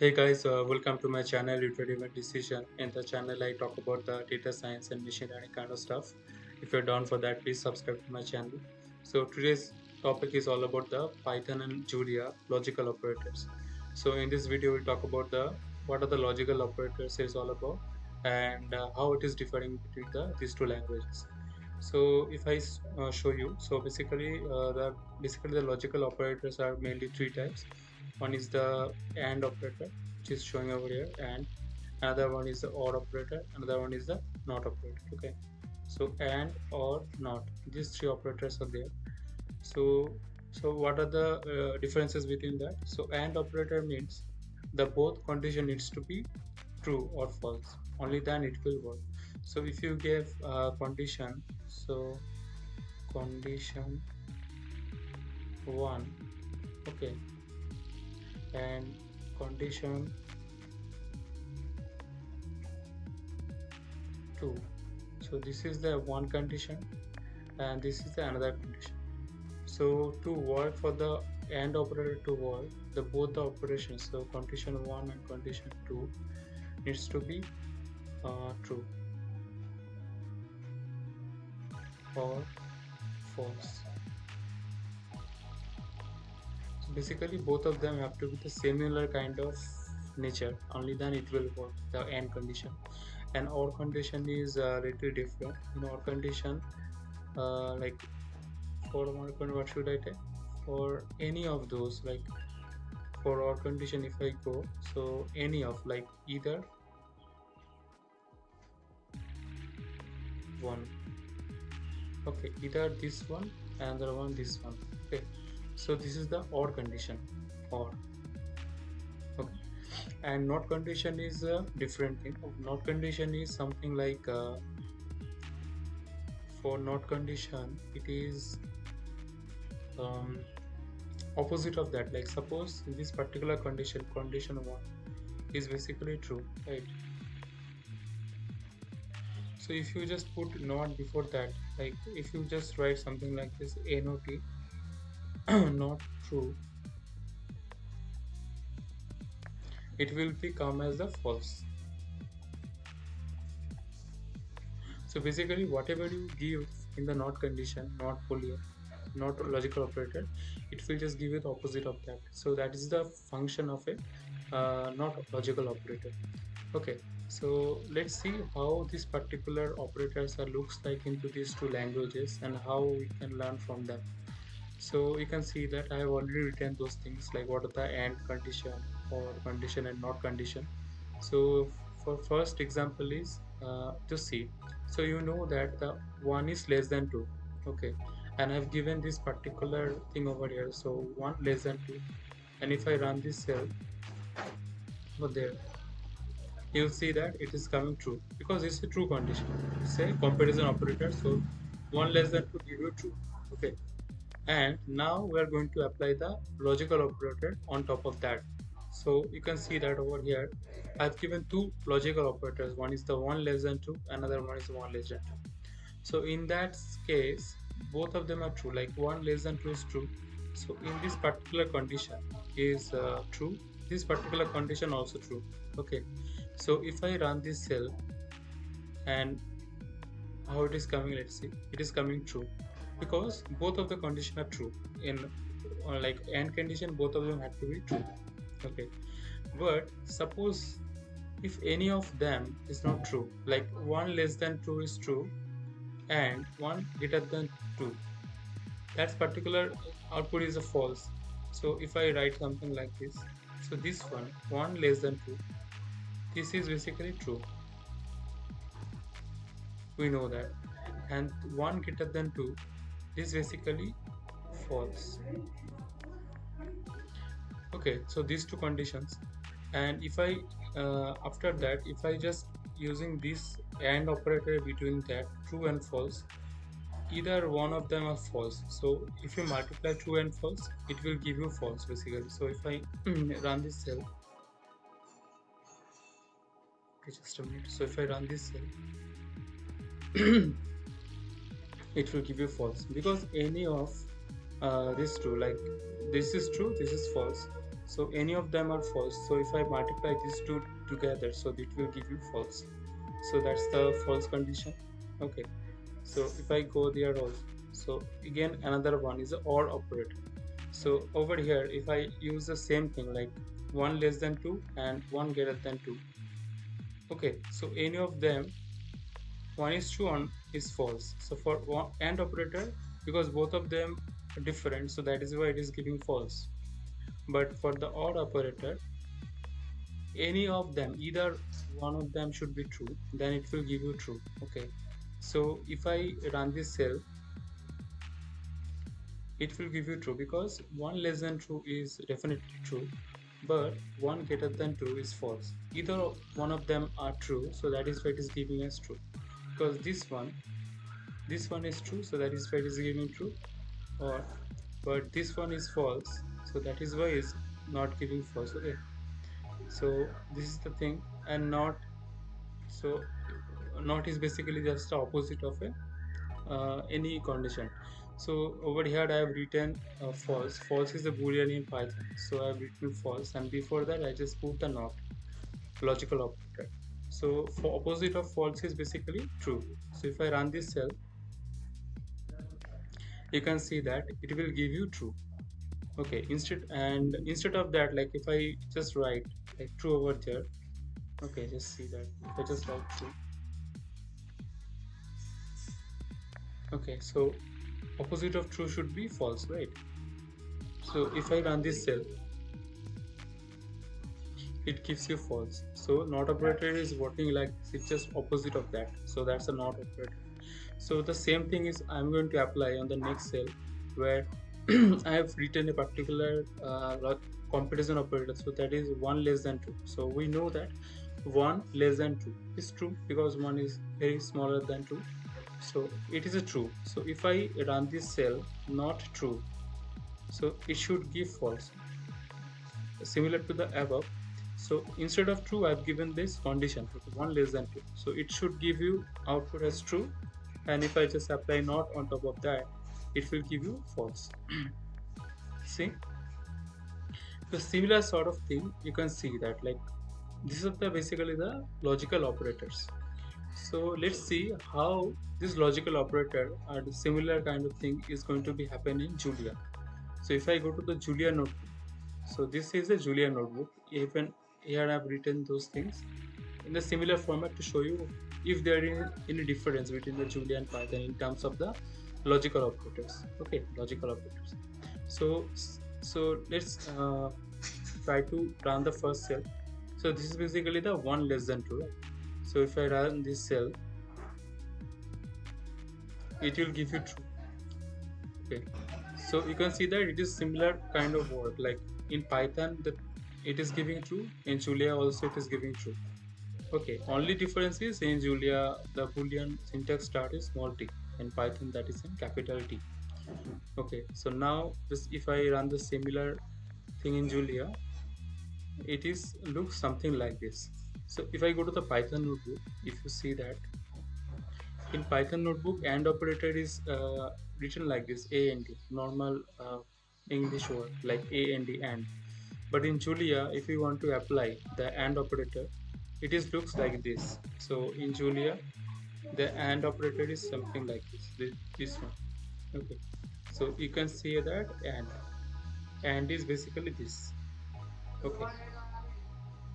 Hey guys, uh, welcome to my channel Iterative Decision. In the channel, I talk about the data science and machine learning kind of stuff. If you're down for that, please subscribe to my channel. So today's topic is all about the Python and Julia logical operators. So in this video, we'll talk about the what are the logical operators is all about and uh, how it is differing between the these two languages. So if I uh, show you, so basically uh, the basically the logical operators are mainly three types one is the AND operator which is showing over here and another one is the OR operator another one is the NOT operator okay? So AND or NOT these three operators are there. So so what are the uh, differences between that? So AND operator means the both condition needs to be true or false. Only then it will work. So if you give a condition so condition 1 okay and condition 2 so this is the one condition and this is the another condition. So to work for the AND operator to work the both the operations so condition 1 and condition 2 needs to be uh, true or false basically both of them have to be the similar kind of nature. Only then it will work the end condition. And OR condition is a little different. In OR condition uh, like for one what should I take for any of those like for OR condition if I go so any of like either one. Okay either this one and the one this one. Okay so this is the OR condition. OR. Okay. And not condition is a different thing. Not condition is something like uh, for not condition it is um, opposite of that. Like suppose this particular condition condition 1 is basically true right? So if you just put not before that like if you just write something like this a not not true. It will become as the false. So basically whatever you give in the not condition not boolean not logical operator it will just give you the opposite of that. So that is the function of a uh, not logical operator okay. So let's see how this particular operators are looks like into these two languages and how we can learn from them so you can see that I have already written those things like what are the AND condition or condition and not condition. So for first example is uh, to see. So you know that the one is less than two. Okay. And I've given this particular thing over here. So one less than two. And if I run this cell over there you'll see that it is coming true. Because it's a true condition. A comparison operator. So one less than two give you true. Okay and now we are going to apply the logical operator on top of that. So you can see that over here I've given two logical operators. One is the one less than two another one is one less than two. So in that case both of them are true like one less than two is true. So in this particular condition is uh, true. This particular condition also true. Okay. So if I run this cell and how it is coming let's see. It is coming true because both of the condition are true. In uh, like AND condition both of them have to be true. Okay. But suppose if any of them is not true like one less than two is true and one greater than two that particular output is a false. So if I write something like this so this one one less than two this is basically true. We know that. And one greater than two is basically false. Okay so these two conditions. And if I uh, after that if I just using this AND operator between that true and false either one of them are false. So if you multiply true and false it will give you false basically. So if I run this cell okay just a minute. So if I run this cell it will give you false. Because any of uh, this true like this is true this is false. So any of them are false. So if i multiply these two together so it will give you false. So that's the false condition. Okay. So if i go there also. So again another one is or operator. So over here if i use the same thing like one less than two and one greater than two. Okay. So any of them one is true one is false. So for one and operator because both of them are different so that is why it is giving false. But for the or operator any of them either one of them should be true then it will give you true okay? So if i run this cell it will give you true because one less than true is definitely true but one greater than 2 is false. Either one of them are true so that is why it is giving us true because this one this one is true so that is why it is giving true or but this one is false so that is why it's not giving false okay? So this is the thing and not so not is basically just the opposite of a uh, any condition. So over here i have written uh, false. False is a boolean in python so i have written false and before that i just put the not. Logical operator so for opposite of false is basically true. So if i run this cell you can see that it will give you true. Okay instead and instead of that like if i just write like true over there okay just see that. If i just write true okay so opposite of true should be false right? So if I run this cell it gives you false. So not operator is working like it's just opposite of that. So that's a not operator. So the same thing is I'm going to apply on the next cell where I have written a particular uh, comparison operator. So that is 1 less than 2 so we know that 1 less than 2 is true because 1 is very smaller than 2 so it is a true. So if i run this cell not true so it should give false. Similar to the above so instead of true i've given this condition one less than two so it should give you output as true and if i just apply not on top of that it will give you false see the similar sort of thing you can see that like this is the basically the logical operators so let's see how this logical operator and similar kind of thing is going to be happen in Julia. So if I go to the Julia notebook, so this is a Julia notebook. Even here I've written those things in the similar format to show you if there is any difference between the Julia and Python in terms of the logical operators. Okay, logical operators. So so let's uh, try to run the first cell. So this is basically the one less than two. So if I run this cell, it will give you true okay so you can see that it is similar kind of work like in python that it is giving true. In julia also it is giving true. Okay only difference is in julia the boolean syntax start is small t in python that is in capital t. Okay so now this if i run the similar thing in julia it is looks something like this. So if i go to the python notebook if you see that in python notebook and operator is uh, written like this a and d normal uh, english word like a and d and but in julia if you want to apply the and operator it is looks like this. So in julia the and operator is something like this this, this one. Okay. So you can see that and. And is basically this. Okay.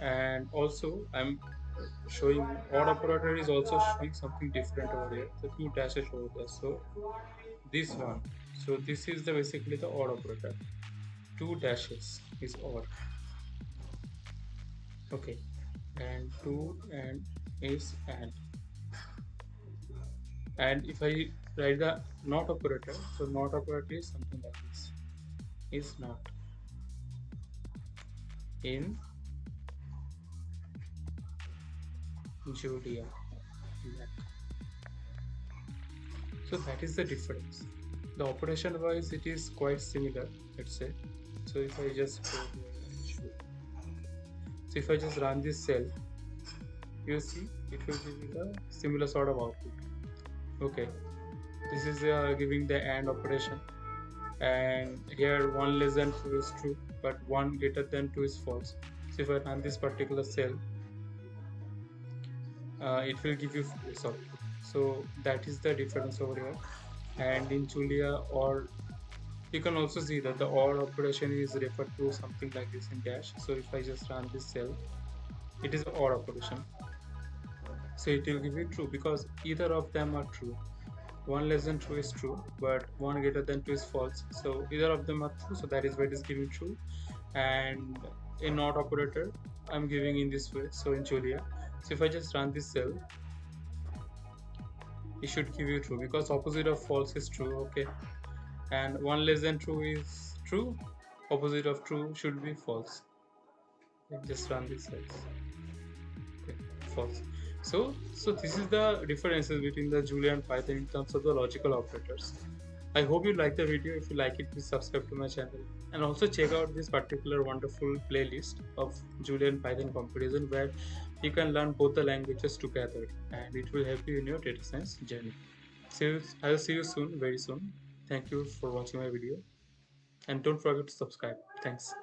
And also i'm showing odd operator is also showing something different over here. The two dashes over there. So this one. So this is the basically the odd operator two dashes is or okay and two and is and and if i write the not operator so not operator is something like this is not in Julia. So that is the difference. The operation wise it is quite similar, let's say. So if I just so if I just run this cell, you see it will give me the similar sort of output. Okay, this is uh, giving the AND operation, and here one less than two is true but 1 greater than 2 is false. So if I run this particular cell uh, it will give you sorry so that is the difference over here. And in Julia or you can also see that the OR operation is referred to something like this in dash. So if I just run this cell it is OR operation. So it will give you true because either of them are true. One less than true is true but one greater than two is false. So either of them are true. So that is why it is giving true. And in not operator I'm giving in this way. So in Julia. So if I just run this cell it should give you true because opposite of false is true. Okay and 1 less than true is true. Opposite of true should be false. Just run this cells okay, false. So so this is the differences between the julia and python in terms of the logical operators. I hope you like the video. If you like it please subscribe to my channel. And also check out this particular wonderful playlist of julia and python comparison where you can learn both the languages together and it will help you in your data science journey. So i will see you soon very soon thank you for watching my video. And don't forget to subscribe. Thanks